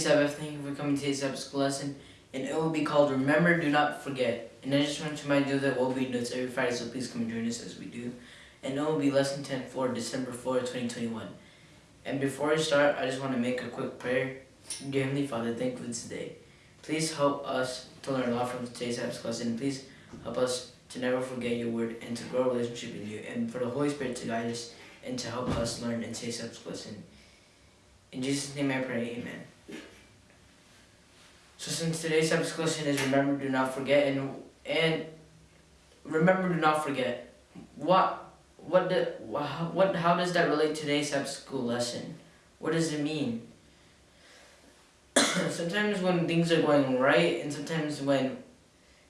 Sabbath, thank you for coming to today's Sabbath school lesson. And it will be called Remember, Do Not Forget. And I just want to remind you that we'll be notes every Friday, so please come and join us as we do. And it will be lesson 10 for December 4, 2021. And before I start, I just want to make a quick prayer. Dear Heavenly Father, thank you for today. Please help us to learn a lot from today's Sabbath lesson. And please help us to never forget your word and to grow a relationship with you. And for the Holy Spirit to guide us and to help us learn in today's Sabbath lesson. In Jesus' name I pray, amen. So since today's lesson is remember, do not forget, and and remember, do not forget. What what the what how does that relate to today's Sabbath school lesson? What does it mean? sometimes when things are going right, and sometimes when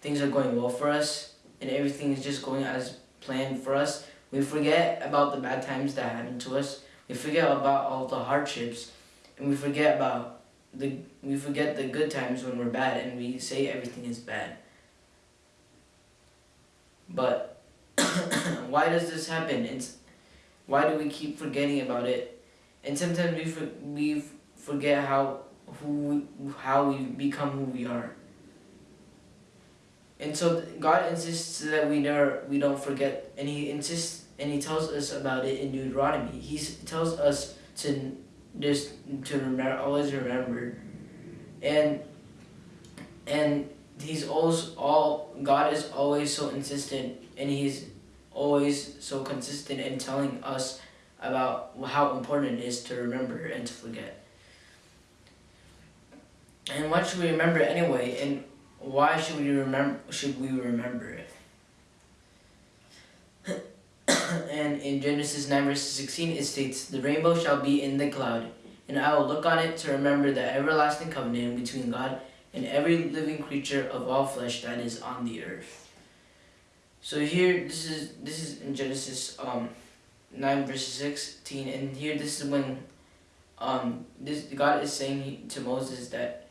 things are going well for us, and everything is just going as planned for us, we forget about the bad times that happened to us. We forget about all the hardships, and we forget about the we forget the good times when we're bad and we say everything is bad. But why does this happen? It's why do we keep forgetting about it? And sometimes we for, we forget how who how we become who we are. And so God insists that we never we don't forget, and He insists and He tells us about it in Deuteronomy. He tells us to just to remember, always remember, and and he's always all God is always so insistent, and he's always so consistent in telling us about how important it is to remember and to forget. And what should we remember anyway? And why should we remember? Should we remember it? And in Genesis 9 verse 16 it states, The rainbow shall be in the cloud, and I will look on it to remember the everlasting covenant between God and every living creature of all flesh that is on the earth. So here, this is this is in Genesis um, 9 verse 16, and here this is when um, this God is saying to Moses that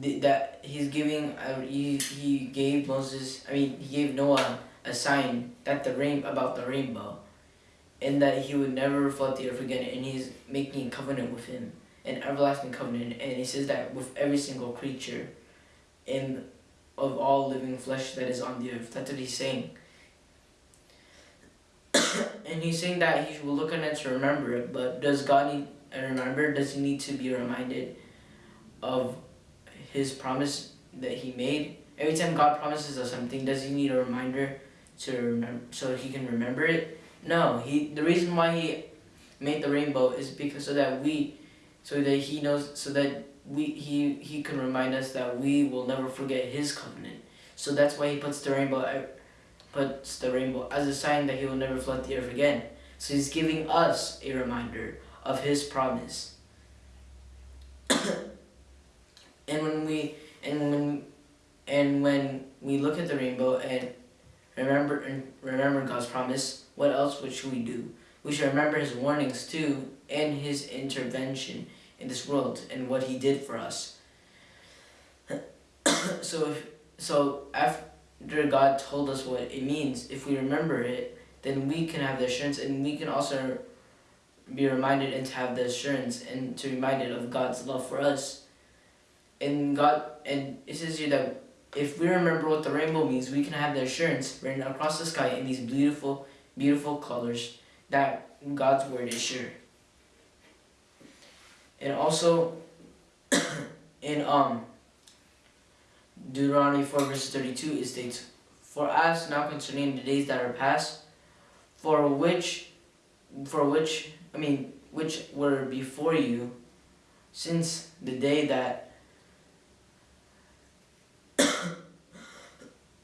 that he's giving uh, he, he gave Moses I mean he gave Noah a sign that the rain about the rainbow and that he would never flood the earth again and he's making a covenant with him an everlasting covenant and he says that with every single creature in of all living flesh that is on the earth. That's what he's saying. And he's saying that he will look at it to remember it but does god need to remember does he need to be reminded of his promise that he made? Every time god promises us something does he need a reminder to remember so he can remember it. No, he the reason why he made the rainbow is because so that we so that he knows so that we he he can remind us that we will never forget his covenant. So that's why he puts the rainbow uh, puts the rainbow as a sign that he will never flood the earth again. So he's giving us a reminder of his promise. and when we and when and when we look at the rainbow and remember and remember God's promise, what else should we do? We should remember his warnings too and his intervention in this world and what he did for us. so if, so after God told us what it means, if we remember it, then we can have the assurance and we can also be reminded and to have the assurance and to be reminded of God's love for us. And God and it says here that if we remember what the rainbow means, we can have the assurance written across the sky in these beautiful, beautiful colors that God's word is sure. And also, in um, Deuteronomy 4 verse 32, it states, For ask now concerning the days that are past, for which, for which, I mean, which were before you, since the day that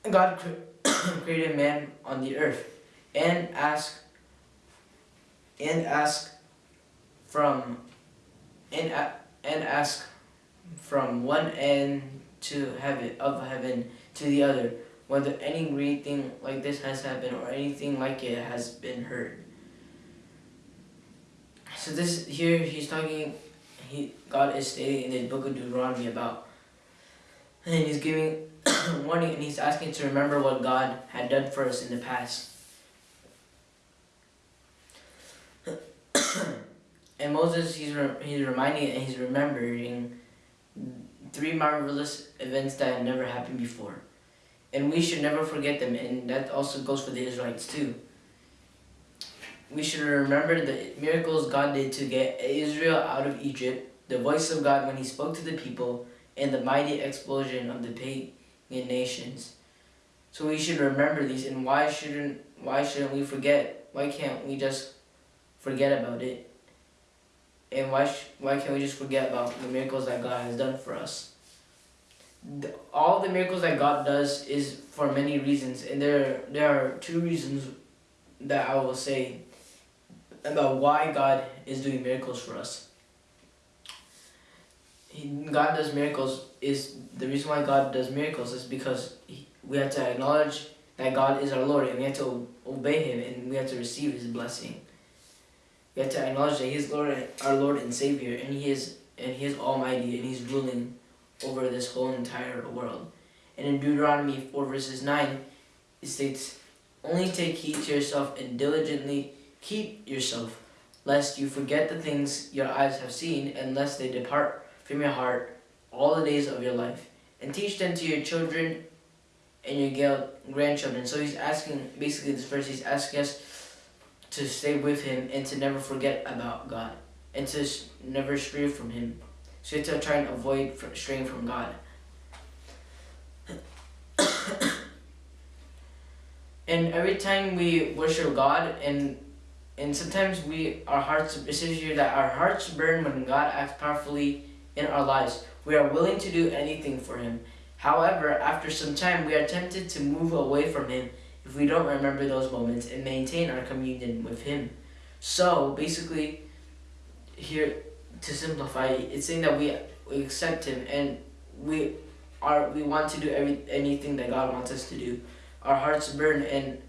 God created man on the earth and ask and ask from and and ask from one end to heaven of heaven to the other whether any great thing like this has happened or anything like it has been heard. So this here he's talking he God is stating in the book of Deuteronomy about and he's giving warning and he's asking to remember what God had done for us in the past. and Moses, he's re- he's reminding and he's remembering three marvelous events that had never happened before, and we should never forget them. And that also goes for the Israelites too. We should remember the miracles God did to get Israel out of Egypt, the voice of God when He spoke to the people, and the mighty explosion of the pagan nations. So we should remember these, and why shouldn't why shouldn't we forget? Why can't we just forget about it? And why why can't we just forget about the miracles that God has done for us? The, all the miracles that God does is for many reasons, and there there are two reasons that I will say about why God is doing miracles for us. God does miracles is the reason why God does miracles is because he, we have to acknowledge that God is our Lord and we have to obey Him and we have to receive His blessing. We have to acknowledge that He is Lord, our Lord and Savior, and He is and He is Almighty and He's ruling over this whole entire world. And in Deuteronomy four verses nine, it states, "Only take heed to yourself and diligently keep yourself, lest you forget the things your eyes have seen, and lest they depart from your heart all the days of your life, and teach them to your children and your grandchildren. So he's asking, basically this verse, he's asking us to stay with him and to never forget about God and to never stray from him. So you have to try and avoid straying from God. and every time we worship God and and sometimes we our hearts it says here that our hearts burn when God acts powerfully in our lives. We are willing to do anything for him. However, after some time, we are tempted to move away from Him if we don't remember those moments and maintain our communion with Him. So, basically, here to simplify, it's saying that we, we accept Him and we are we want to do every anything that God wants us to do. Our hearts burn and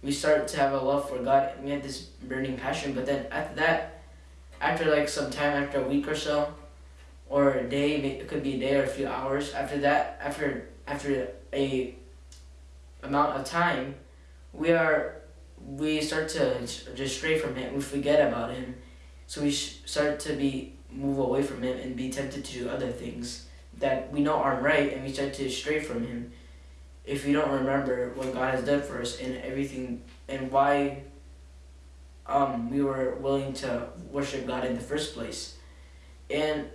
we start to have a love for God and we have this burning passion. But then after that, after like some time, after a week or so, or a day, it could be a day or a few hours. After that, after after a amount of time, we are we start to just stray from him. We forget about him, so we start to be move away from him and be tempted to do other things that we know aren't right, and we start to stray from him. If we don't remember what God has done for us and everything and why um, we were willing to worship God in the first place, and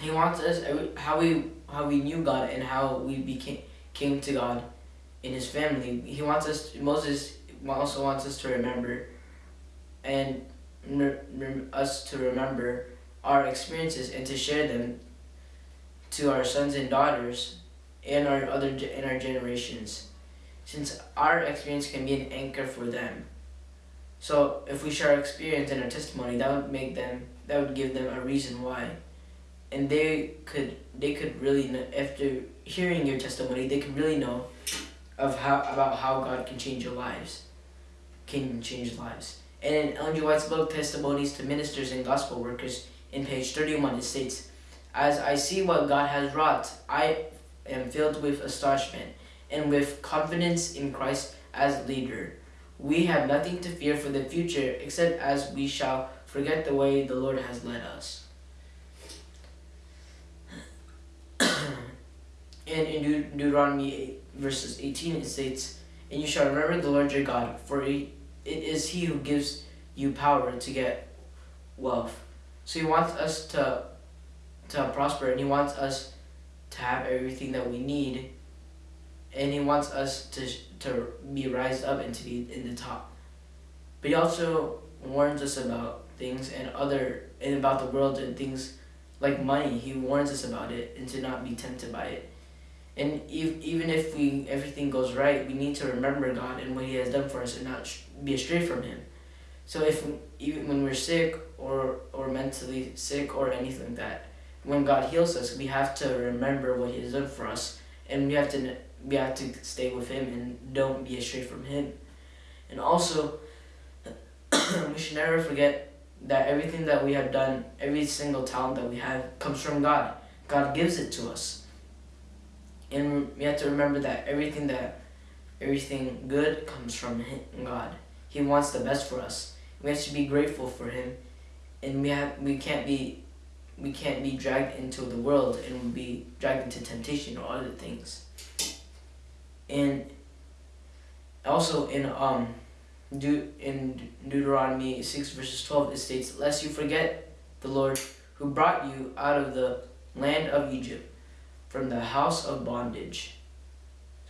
he wants us uh, how we how we knew God and how we became came to God in His family. He wants us. Moses also wants us to remember, and us to remember our experiences and to share them to our sons and daughters and our other in our generations, since our experience can be an anchor for them. So if we share our experience and our testimony, that would make them that would give them a reason why and they could they could really know, after hearing your testimony they could really know of how about how God can change your lives can change lives. And in Ellen G. White's book Testimonies to Ministers and Gospel Workers in page 31 it states as I see what God has wrought I am filled with astonishment and with confidence in Christ as leader. We have nothing to fear for the future except as we shall forget the way the Lord has led us And in De Deuteronomy 8, verses 18, it states, And you shall remember the Lord your God, for it is he who gives you power to get wealth. So he wants us to, to prosper, and he wants us to have everything that we need, and he wants us to, to be raised up and to be in the top. But he also warns us about things and other and about the world and things like money. He warns us about it and to not be tempted by it. And if, even if we everything goes right, we need to remember God and what He has done for us and not be astray from Him. So if even when we're sick or or mentally sick or anything like that, when God heals us, we have to remember what He has done for us, and we have to we have to stay with Him and don't be astray from Him. And also, we should never forget that everything that we have done, every single talent that we have, comes from God. God gives it to us and we have to remember that everything that everything good comes from God. He wants the best for us. We have to be grateful for him and we have we can't be we can't be dragged into the world and be dragged into temptation or other things. And also in um De- in Deuteronomy 6 verses 12 it states lest you forget the Lord who brought you out of the land of Egypt from the house of bondage.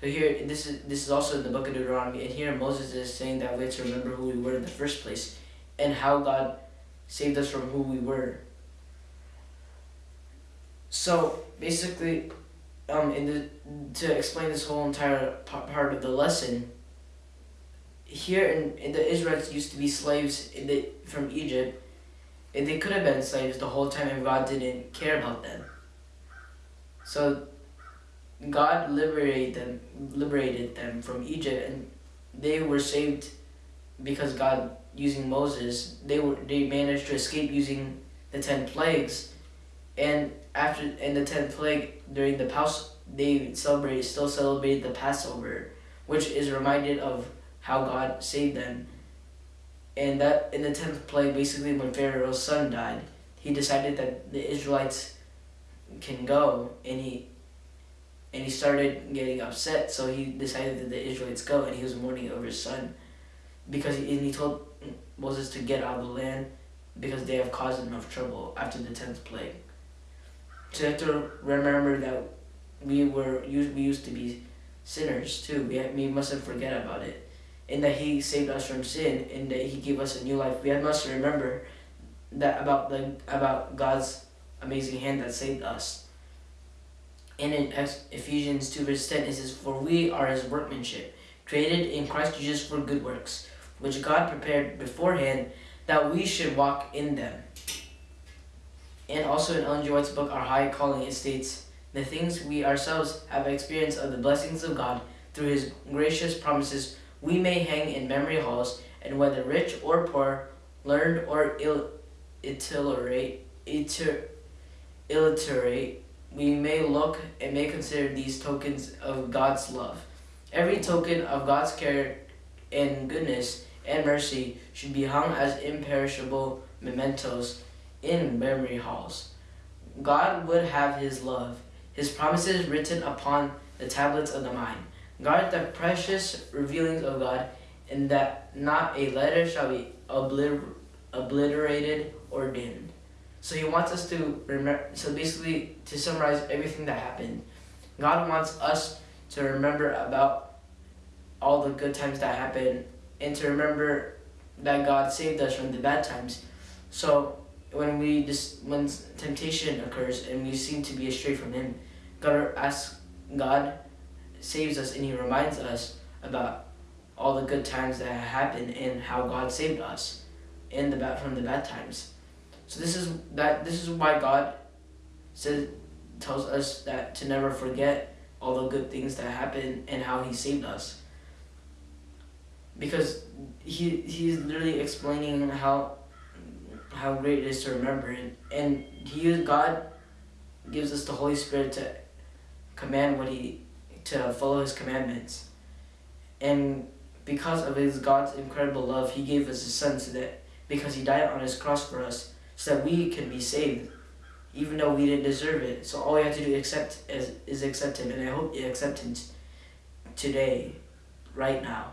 So here this is this is also in the book of Deuteronomy and here Moses is saying that we have to remember who we were in the first place and how God saved us from who we were. So basically um in the to explain this whole entire part of the lesson here in, in the Israelites used to be slaves in the, from Egypt, and they could have been slaves the whole time and God didn't care about them. So God liberated them, liberated them from Egypt, and they were saved because God, using Moses, they were they managed to escape using the ten plagues, and after in the tenth plague during the Pas, they celebrated still celebrated the Passover, which is reminded of how God saved them. And that in the tenth plague, basically when Pharaoh's son died, he decided that the Israelites can go, and he and he started getting upset. So he decided that the Israelites go, and he was mourning over his son because he, and he told Moses to get out of the land because they have caused enough trouble after the tenth plague. So you have to remember that we were we used to be sinners too. We we mustn't forget about it and that he saved us from sin and that he gave us a new life. We must remember that about the about God's amazing hand that saved us. And in Ephesians 2 verse 10 it says, For we are his workmanship, created in Christ Jesus for good works, which God prepared beforehand that we should walk in them. And also in Ellen G. White's book, Our High Calling, it states, The things we ourselves have experienced of the blessings of God through his gracious promises we may hang in memory halls, and whether rich or poor, learned or ill, iterate, iter, illiterate, we may look and may consider these tokens of God's love. Every token of God's care and goodness and mercy should be hung as imperishable mementos in memory halls. God would have his love, his promises written upon the tablets of the mind. Guard the precious revealings of God, and that not a letter shall be obliter obliterated or dimmed. So he wants us to remember. So basically, to summarize everything that happened, God wants us to remember about all the good times that happened, and to remember that God saved us from the bad times. So when we just when temptation occurs and we seem to be astray from Him, God ask God saves us and he reminds us about all the good times that happened and how God saved us in the bad from the bad times. So this is that this is why God says tells us that to never forget all the good things that happened and how he saved us. Because he he's literally explaining how how great it is to remember and, and he God gives us the Holy Spirit to command what he to follow his commandments. And because of his God's incredible love, he gave us his son so that because he died on his cross for us, so that we can be saved, even though we didn't deserve it. So all we have to do accept is, is accept him, and I hope you accept him today, right now.